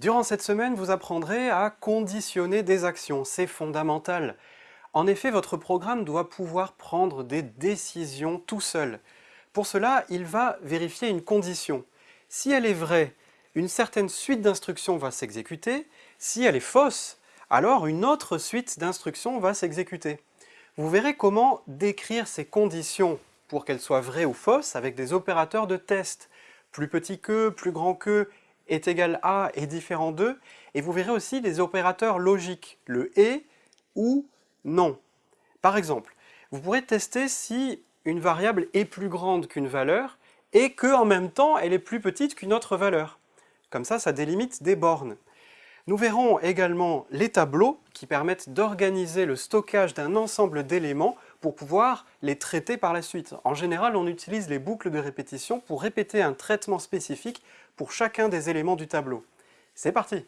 Durant cette semaine, vous apprendrez à conditionner des actions, c'est fondamental. En effet, votre programme doit pouvoir prendre des décisions tout seul. Pour cela, il va vérifier une condition. Si elle est vraie, une certaine suite d'instructions va s'exécuter. Si elle est fausse, alors une autre suite d'instructions va s'exécuter. Vous verrez comment décrire ces conditions pour qu'elles soient vraies ou fausses avec des opérateurs de test. Plus petit que, plus grand que, est égal à est différent de, et vous verrez aussi des opérateurs logiques, le et ou non. Par exemple, vous pourrez tester si une variable est plus grande qu'une valeur et que en même temps elle est plus petite qu'une autre valeur. Comme ça, ça délimite des bornes. Nous verrons également les tableaux qui permettent d'organiser le stockage d'un ensemble d'éléments pour pouvoir les traiter par la suite. En général, on utilise les boucles de répétition pour répéter un traitement spécifique pour chacun des éléments du tableau. C'est parti